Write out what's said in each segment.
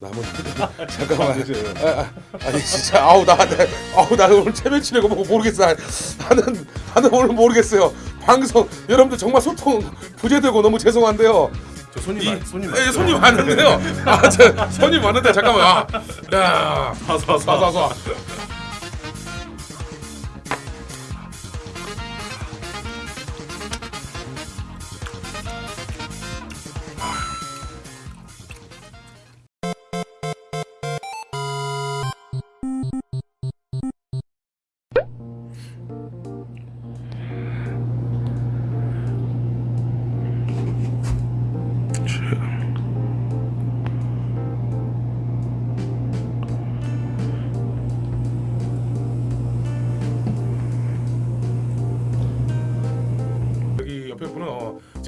남은 잠깐만. 아, 아, 아니 진짜 아우 나, 나 아우 나 오늘 체면 치려고 뭐 모르겠어. 나는 나는 오늘 모르겠어요. 방송 여러분들 정말 소통 부재되고 너무 죄송한데요. 저 손님 이 많, 손님 예, 손님 많은데요. 아저 손님 많은데 잠깐만. 아, 야. 사사사. 여기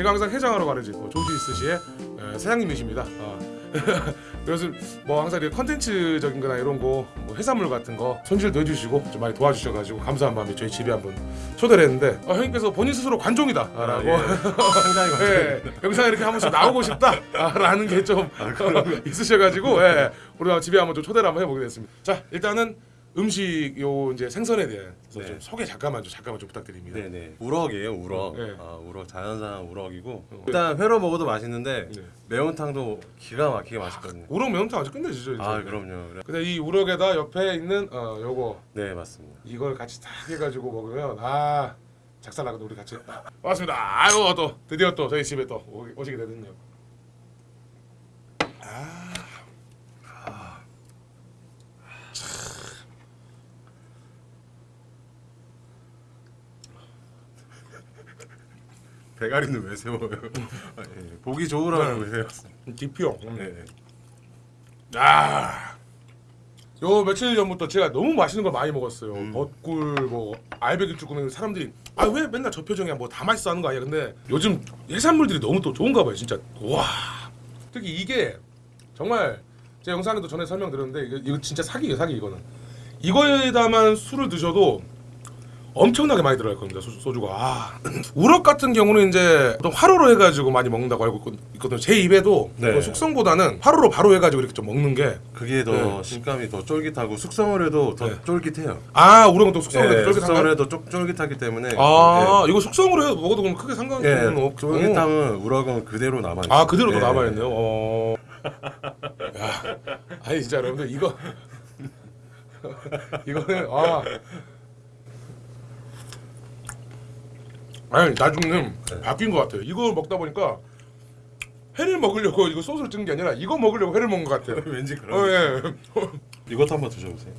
제가 항상 가는 집 어, 조지스시의 에, 사장님이십니다. 어. 그래서 뭐 항상 이렇게 컨텐츠적인 거나 이런 거 뭐 해산물 같은 거 손질도 해주시고 좀 많이 도와주셔가지고 감사한 마음에 저희 집에 한번 초대를 했는데 어, 형님께서 본인 스스로 관종이다 라고 예. 상당히 많죠. 예, 영상에 이렇게 한 번씩 나오고 싶다라는 게좀 있으셔가지고 예, 우리가 집에 한번 좀 초대를 한번 해보게 됐습니다. 자 일단은 음식 요 이제 생선에 대해서 네. 좀 소개 잠깐만 좀 잠깐만 좀 부탁드립니다. 네네 우럭이에요 우럭 네. 아 우럭 자연산 우럭이고 어. 일단 회로 먹어도 맛있는데 네. 매운탕도 기가 막히게 맛있거든요 우럭 매운탕 아주 끝내주죠. 이제. 아 그럼요 그래. 근데 이 우럭에다 옆에 있는 어 요거 네 맞습니다 이걸 같이 딱 해가지고 먹으면 아 작살 나거든 우리 같이 반갑습니다. 아유 또 드디어 또 저희 집에 또 오- 오시게 되거든요. 대가리는 왜 세워요 아, 예. 보기 좋으라고 왜 세웠어요 디피용. 네. 아. 요 며칠 전부터 제가 너무 맛있는 걸 많이 먹었어요. 음. 벚굴 뭐 알배기 쭈꾸미 사람들이 아 왜 맨날 저 표정이야 뭐 다 맛있어 하는 거 아니야. 근데 요즘 해산물들이 너무 또 좋은가 봐요. 진짜 와. 특히 이게 정말 제 영상에도 전에 설명드렸는데 이거, 이거 진짜 사기예요 사기 이거는. 이거에다만 술을 드셔도 엄청나게 많이 들어갈 겁니다 소, 소주 가. 아, 우럭 같은 경우는 이제 보통 화로로 해가지고 많이 먹는다고 알고 있거- 있거든요. 제 입에도 네. 그 숙성보다는 화로로 바로 해가지고 이렇게 좀 먹는 게 그게 더 네. 식감이 더 쫄깃하고 숙성을 해도 더 네. 쫄깃해요. 아 우럭은 또 숙성을 네, 해도 숙성을 쫄깃한가요? 해도 쪽, 쫄깃하기 때문에. 아 이거 숙성으로 해도 먹어도 그럼 크게 상관이 예, 는 예, 없고. 쫄깃함은 우럭은 그대로 남아 아 그대로 또 남아있네요. 어... 야, 아니 진짜 여러분들 이거 이거는 아 아니 나중에는 바뀐 것 같아요. 이거 먹다 보니까 회를 먹으려고 이거 소스를 찍는 게 아니라 이거 먹으려고 회를 먹은 것 같아요. 왠지 어, 그런 예. 이것도 한번 드셔보세요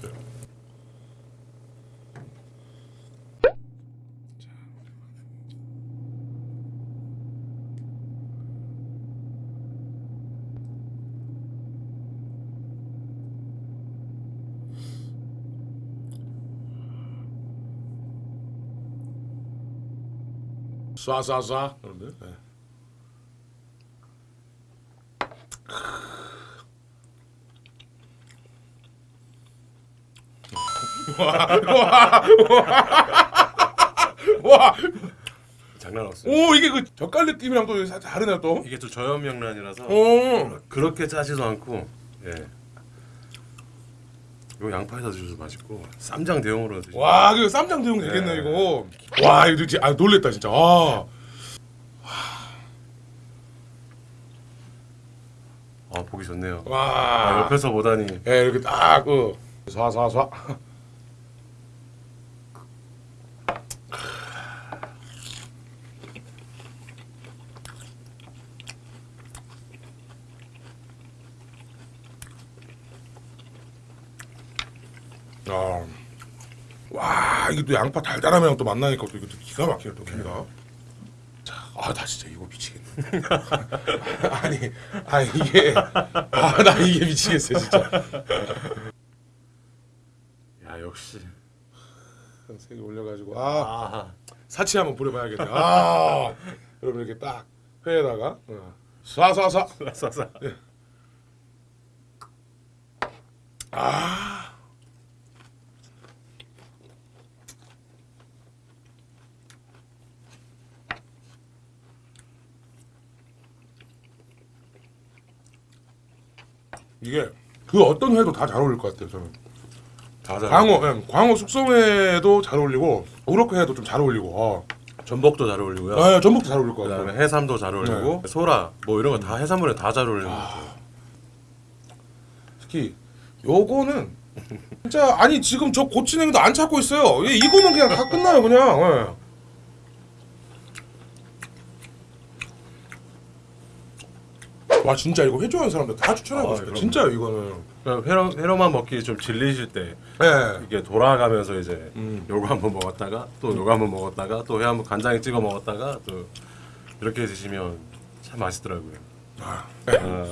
쏴쏴쏴 여러분들 네. 와, 장난 없어요 오 이게 그 젓갈 느낌이랑 또 살짝 다르네요 또. 이게 또 저염명란이라서 오, 그렇게 짜지도 않고 예. 이거 양파에다 드셔도 맛있고 쌈장 대용으로 드시고 와, 그 쌈장 대용 되겠네 네. 이거. 와, 이거 진짜 아 놀랬다 진짜. 아, 아 보기 좋네요 아, 와. 옆에서 보다니 예, 이렇게 딱 그. 쏴쏴쏴. 아, 와 이게 또 양파 달달함이랑 또 만나니까 또 이거 또 기가 막히네 또 기가. 자, 아나 진짜 이거 미치겠네. 아니, 아 이게 아 나 이게 미치겠어 진짜. 야 역시 세개 올려가지고 아 아 사치 한번 부려봐야겠네. 아 여러분 이렇게 딱 회에다가 어. 쏴쏴쏴 싸싸 아 이게 그 어떤 회도 다 잘 어울릴 것 같아요 저는. 다 잘. 광어, 예, 광어 숙성회도 잘 어울리고 우럭회도 좀 잘 어울리고. 어. 전복도 잘 어울리고요. 아, 전복도 잘 어울릴 것 같아요. 그다음에 해삼도 잘 어울리고 소라 뭐 이런 거 다 해산물에 다 잘 어울리는 것 같아요. 특히 요거는 진짜 아니 지금 저 고추냉이도 안 찾고 있어요. 이- 이거면 그냥 다 끝나요 그냥. 예. 와 진짜 이거 회 좋아하는 사람들 다 추천하고 아, 싶어요. 진짜요 이거는. 회로 회로만 먹기 좀 질리실 때 예. 이게 돌아가면서 이제 음. 요거 한번 먹었다가 또 요거 한번 먹었다가 또 회 한번 간장에 찍어 먹었다가 또 이렇게 드시면 참 맛있더라고요. 아, 아,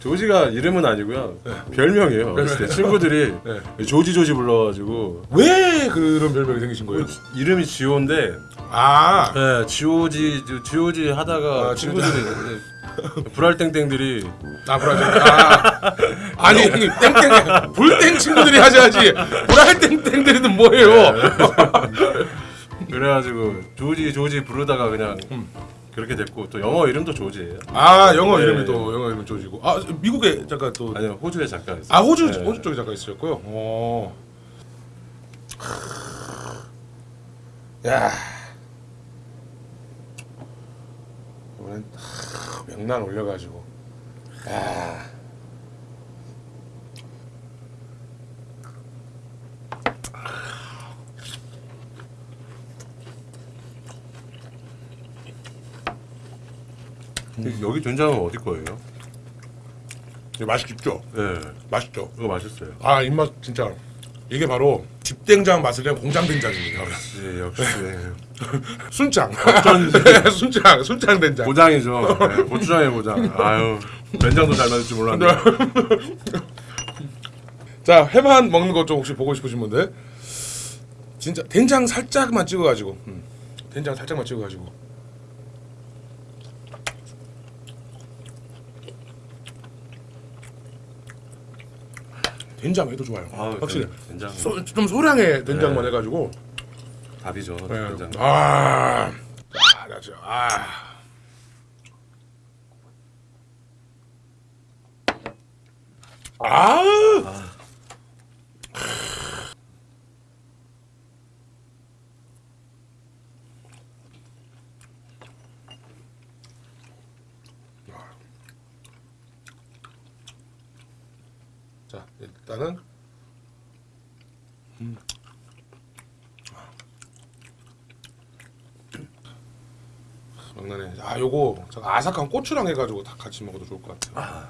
조지가 이름은 아니고요. 별명이에요. 어렸을 때 친구들이 네. 조지 조지 불러가지고 왜 그런 별명이 생기신 거예요? 이름이 지호인데 아, 네, 지오지 지오지 하다가 아, 친구들이 불알땡땡들이 아 브라질. 아, 아니 형님 땡땡 불땡 친구들이 하셔야지. 불알 땡땡들이는 뭐예요? 그래가지고 조지 조지 부르다가 그냥 음. 그렇게 됐고 또 영어 이름도 조지예요. 아 영어 네. 이름이 또 영어 이름 조지고. 아 미국에 잠깐 또. 아니요 호주의 작가였어요. 아 호주 네. 호주 쪽에 잠깐 있으셨고요. 어. 야. 이번엔 하, 명란 올려가지고. 야. 근데 여기 된장은 어디 거예요? 맛있죠? 네, 맛있죠? 이거 맛있어요. 아 입맛 진짜 이게 바로 집된장 맛을 내는 공장 된장입니다. 역시 역시 순창. 네, 순창 순창 된장. 고장이죠. 네, 고추장의 고장. 아유 된장도 잘 맞을 줄 몰랐네. 자 회만 먹는 것 좀 혹시 보고 싶으신 분들 진짜 된장 살짝만 찍어가지고 음, 된장 살짝만 찍어가지고 된장 해도 좋아요 아, 확실히 된장 소, 좀 소량의 된장만 네. 해가지고 답이죠. 네. 된장. 아, 아, 나죠. 아. 아. 자, 일단은 명란에 아 요거 제가 아삭한 고추랑 해가지고 다 같이 먹어도 좋을 것 같아요.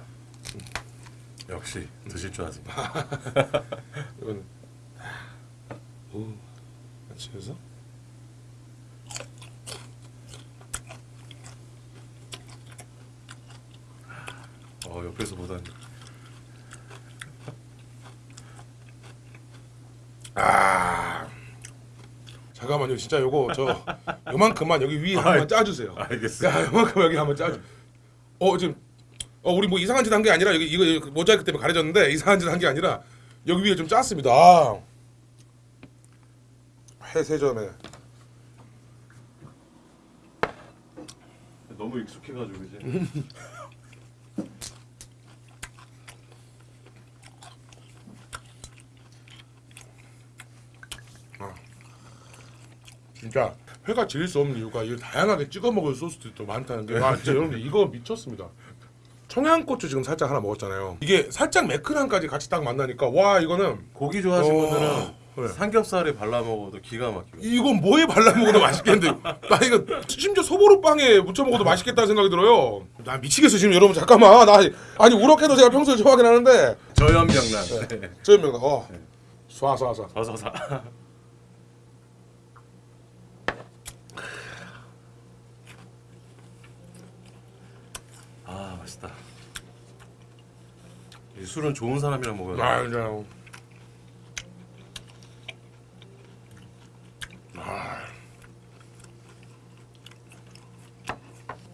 역시 드실 줄 아세요. 이건 오 같이 해서 어 옆에서 보다니. 아 잠깐만요 진짜 요거 저 요만큼만 여기 위에 한번 짜주세요. 알겠어요. 야 요만큼 여기 한번 짜주. 어 지금 어 우리 뭐 이상한 짓 한 게 아니라 여기 이거, 이거 모자이크 때문에 가려졌는데 이상한 짓 한 게 아니라 여기 위에 좀 짰습니다. 아. 해세점에 너무 익숙해가지고 이제. 진짜 회가 질릴 수 없는 이유가 이 다양하게 찍어 먹을 소스들이 또 많다는 게 와, 진짜 여러분 이거 미쳤습니다. 청양고추 지금 살짝 하나 먹었잖아요. 이게 살짝 매끈함까지 같이 딱 만나니까 와 이거는 고기 좋아하시는 어, 분들은 네. 삼겹살에 발라 먹어도 기가 막히고. 이건 뭐에 발라 먹어도 맛있겠는데 나 이거 심지어 소보루빵에 묻혀 먹어도 맛있겠다는 생각이 들어요. 나 미치겠어 지금 여러분 잠깐만 나 아니 우럭해도 제가 평소에 좋아하긴 하는데 저염명란. 네. 저명 어 쏴쏴쏴 서서사. 아 맛있다. 이 술은 좋은 사람이랑 먹어야 돼. 아 그냥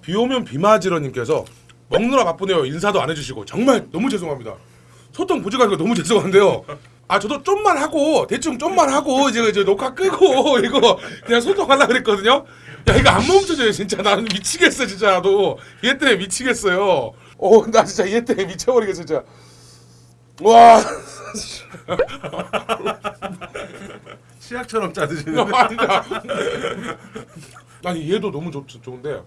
비 오면 비 맞으러님께서 먹느라 바쁘네요. 인사도 안 해주시고 정말 너무 죄송합니다. 소통 거 너무 죄송한데요 아 저도 좀만 하고 대충 좀만 하고 이제 이제 녹화 끄고 이거 그냥 소통하려 그랬거든요. 야 이거 안 멈춰져요 진짜. 나는 미치겠어 진짜 나도. 얘 때문에 미치겠어요. 어 나 진짜 얘 때문에 미쳐버리겠어 진짜. 와. 치약처럼 짜드시는. 아니다. 아니 얘도 너무 좋, 좋은데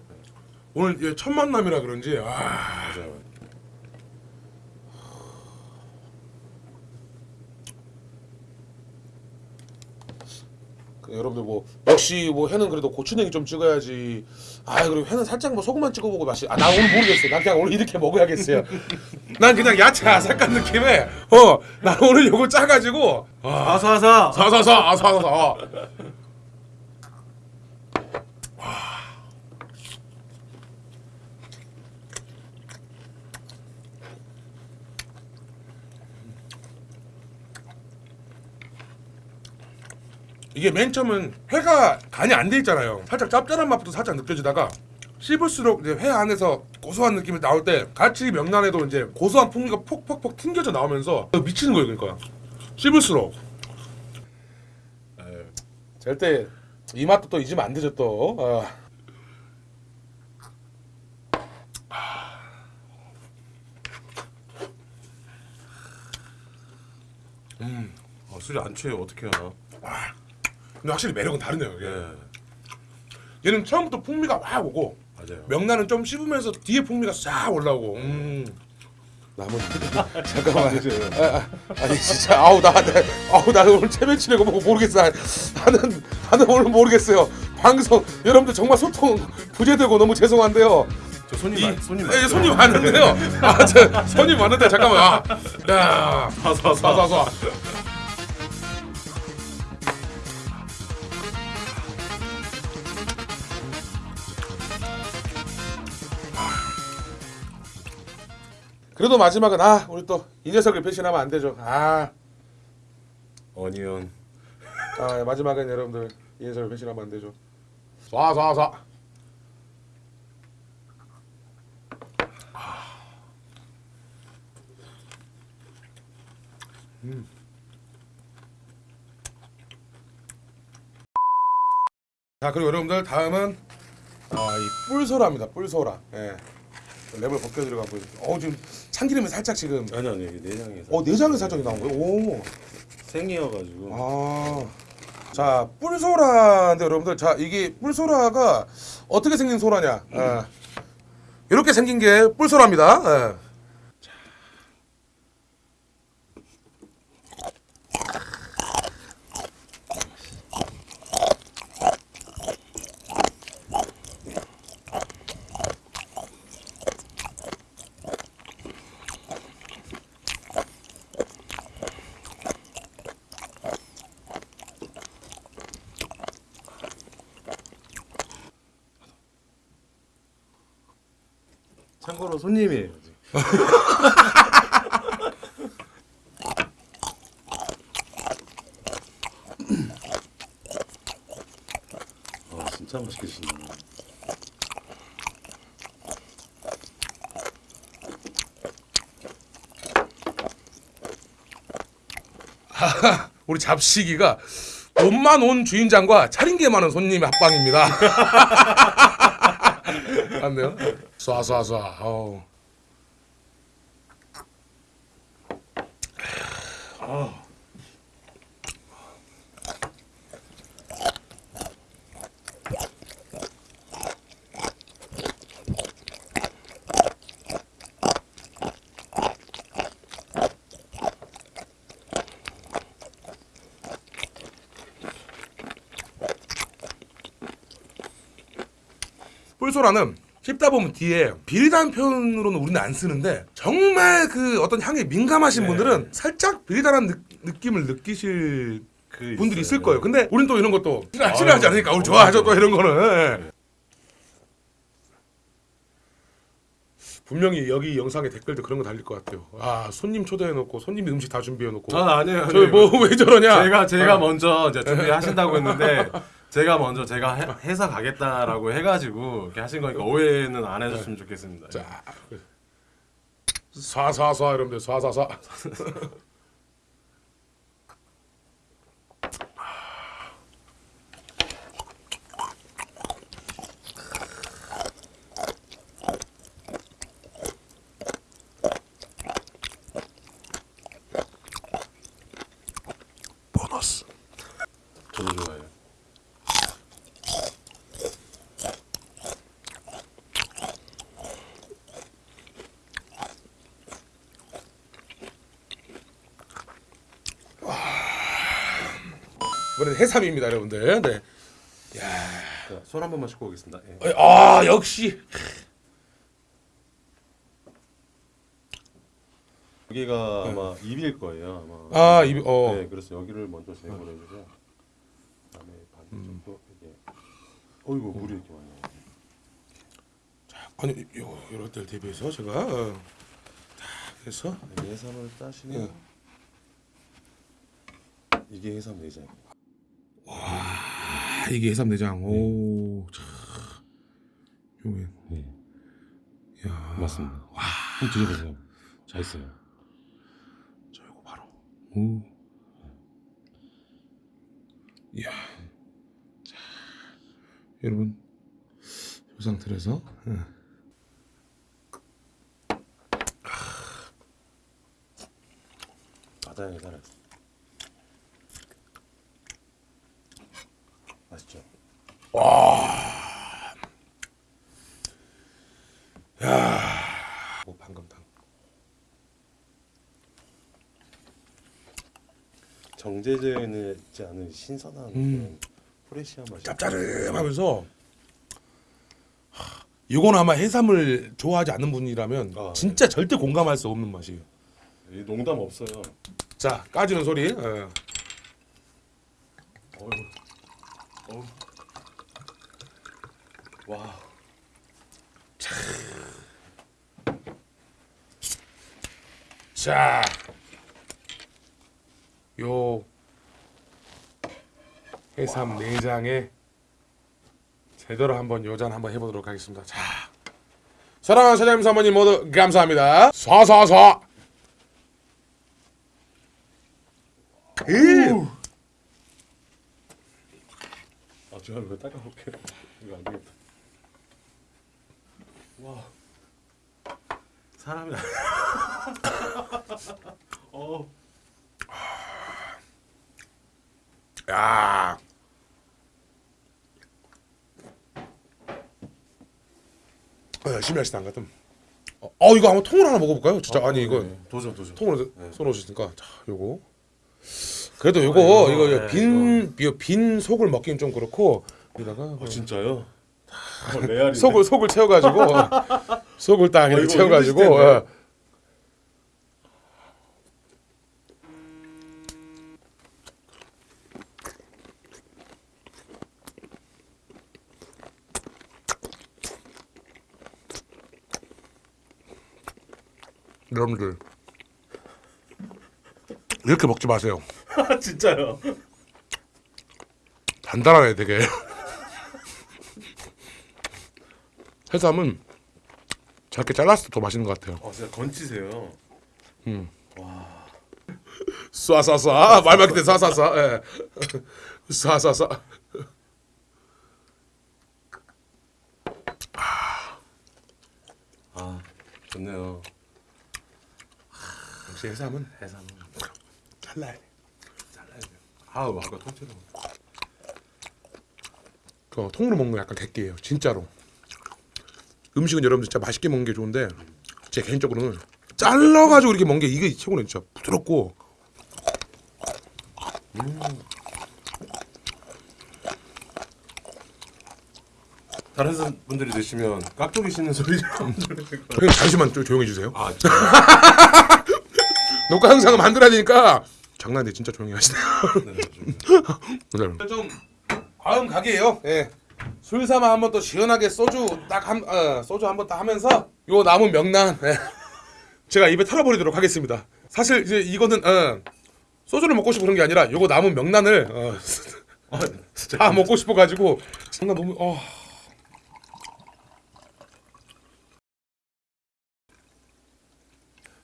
오늘 얘 첫 만남이라 그런지 아. 맞아요. 그 여러분들 뭐 역시 뭐 회는 그래도 고추냉이 좀 찍어야지. 아 그리고 회는 살짝 뭐 소금만 찍어보고 맛이. 아 나 오늘 모르겠어요. 난 그냥 오늘 이렇게 먹어야겠어요. 난 그냥 야채 아삭한 느낌에 어난 오늘 요거 짜가지고 아 아사아사. 사사사 아사사 이게 맨 처음은 회가 간이 안 돼 있잖아요. 살짝 짭짤한 맛부터 살짝 느껴지다가 씹을수록 이제 회 안에서 고소한 느낌이 나올 때 같이 명란에도 이제 고소한 풍미가 폭폭폭 튕겨져 나오면서 미치는 거예요, 그러니까 씹을수록. 절대 이 맛도 또 잊으면 안 되죠 또. 어. 아, 술이 안 취해요. 어떻게 하나? 근데 확실히 매력은 다르네요. 이게. 예. 얘는 처음부터 풍미가 확 오고 맞아요. 명란은 좀 씹으면서 뒤에 풍미가 싹 올라오고. 음. 남은 잠깐만. 아, 아, 아 니 진짜 아우 나, 나 아우 나 오늘 체면치레고 뭐 모르겠어. 나는 나는 오늘 모르겠어요. 방송 여러분들 정말 소통 부재되고 너무 죄송한데요. 저 손님 이, 많, 손님 예? 손님 많은데요. 아, 저 손님 많은데 잠깐만. 아, 야, 사사사. 사사 그래도 마지막은 아 우리 또 이 녀석을 배신하면 안 되죠. 아, 어니언. 아 마지막은 여러분들 이 녀석을 배신하면 안 되죠. 쏴쏴쏴. 자 그리고 여러분들 다음은 아, 이 뿔소라입니다. 뿔소라. 예. 랩을 벗겨드려가 보여. 어 지금 참기름이 살짝 지금 아니 아니 이게 내장에서. 어 내장에 살짝 나온 거예요. 오. 생이어가지고. 아. 자 뿔소라인데 여러분들 자 이게 뿔소라가 어떻게 생긴 소라냐? 예. 이렇게 생긴 게 뿔소라입니다. 예. 참고로 손님이에요. 아 진짜 맛있게 드시네. 우리 잡식이가 돈만 온 주인장과 차린 게 많은 손님의 합방입니다. 안 돼요? 쏴쏴쏴. 어우. 뿔소라는 씹다 보면 뒤에 비리다는 표현으로는 우리는 안 쓰는데 정말 그 어떤 향에 민감하신 네. 분들은 살짝 비리다는 느, 느낌을 느끼실 그 분들이 있을 있어요. 거예요. 근데 우린 또 이런 것도 싫어, 싫어하지 않으니까 우리 어, 좋아하죠 또. 이런 거는. 분명히 여기 영상에 댓글도 그런 거 달릴 것 같아요. 아 손님 초대해놓고 손님이 음식 다 준비해놓고 아 아니에요. 저희 뭐 왜 저러냐? 제가 제가 어. 먼저 이제 준비하신다고 했는데 제가 먼저 제가 해, 회사 가겠다라고 해가지고 이렇게 하신 거니까 오해는 안 해줬으면 좋겠습니다. 자, 쏴쏴쏴 여러분들 쏴쏴쏴. 이번엔 해삼입니다, 여러분들. 네. 자, 손한 번만 씻고 오겠습니다. 예. 어, 아 역시 여기가 아마 입일 거예요. 아마. 네. 아, 입- 어. 네, 그래서 여기를 먼저 제거를 해주고 그다음에 반대쪽도 이게 어이구 물이 이렇게 많이 나요. 아니 요 이럴 때 대비해서 제가 어, 딱 해서 네, 해삼을 따시면 이게 해삼 내장. 아, 이게 해삼 내장. 오, 참. 요게 네, 야, 맞습니다. 와, 한번 드셔보세요. 잘 있어요. 저 이거 바로. 오. 이야. 자, 여러분 이 상태로 해서 예. 바다에 살아 맛있죠? 뭐 방금 당. 정제되어 있지 않은 신선한 음. 프레시한 맛이. 짭짤하면서 하, 이건 아마 해삼을 좋아하지 않는 분이라면 아, 진짜 절대 공감할 수 없는 맛이에요. 이 농담 없어요. 자 까지는 소리. 예. 어휴. 어휴. 와. 자, 요 해삼 내장에 제대로 한번 요잔 한번 해보도록 하겠습니다. 자, 사랑하는 사장님 사모님 모두 감사합니다. 음. 아, 제가 이거 따라올게요. 이거 안 되겠다. 와. 사람이. 어. 야. 어, 열심히 하시다 안 같음. 어, 어, 이거 한번 통으로 하나 먹어볼까요? 진짜 아 니 이거 네. 도전 도전. 통으로 네. 쏘놓으시니까 자 요거 그래도 요거 아, 이거, 이거, 네, 빈, 속을 먹기는 좀 그렇고 여기다가 아 진짜요? 어, 레알인데. 속을 속을 채워가지고 속을 딱 이렇게 어, 채워가지고. 어. 여러분들 이렇게 먹지 마세요. 아 진짜요? 단단하네 되게 해삼은 작게 잘랐을 때더 맛있는 것 같아요 아 진짜 건치세요. 쏴쏴쏴 말때 쏴쏴쏴 예. 쏴쏴쏴 아 좋네요. 역시 해삼은 해삼. 잘라야 돼 잘라야 돼요. 아우 아까 통째로. 그 통으로 먹는 거 약간 객기예요 진짜로 음식은 여러분들 진짜 맛있게 먹는 게 좋은데 제 개인적으로는 잘라가지고 이렇게 먹는 게 이게 최고네 진짜 부드럽고 다른 사- 분들이 드시면 깍두기 씹는 소리 좀. 형님 잠시만 좀 조용히 해주세요 아 녹화 영상을 만들어야 되니까 장난인데 진짜 조용히 하시네 네, 좀. 좀 다음 가게예요. 예. 술 삼아 한번 또 시원하게 소주 딱 한 어, 소주 한번 딱 하면서 요 남은 명란 예. 제가 입에 털어버리도록 하겠습니다. 사실 이제 이거는 어, 소주를 먹고 싶은 게 아니라 요거 남은 명란을 어, 아. 다 먹고 싶어 가지고 정말 너무 어.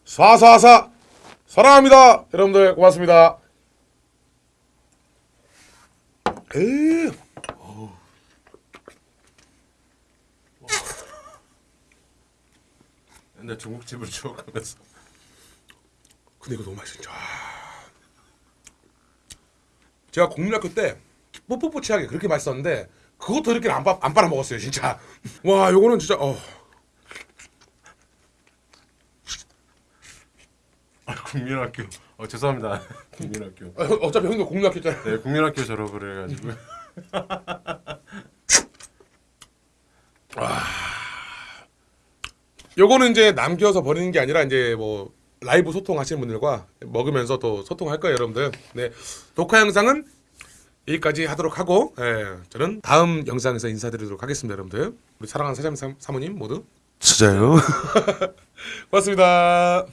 사사사 사랑합니다 여러분들 고맙습니다. 에이. 근데 중국집을 추억하면서. 근데 이거 너무 맛있어 진짜. 제가 국민학교 때 뽀뽀뽀치하게 그렇게 맛있었는데 그것도 이렇게 안, 빠- 안 빨아 먹었어요 진짜. 와 요거는 진짜 어. 국민학교. 어 죄송합니다. 국민학교. 어, 어차피 형도 공략했잖아. 네 국민학교 졸업을 해가지고. 요거는 이제 남겨서 버리는 게 아니라 이제 뭐 라이브 소통하시는 분들과 먹으면서 또 소통할 거예요, 여러분들. 네, 녹화 영상은 여기까지 하도록 하고, 예, 저는 다음 영상에서 인사드리도록 하겠습니다, 여러분들. 우리 사랑하는 사장 사모님 모두 진짜요? 고맙습니다.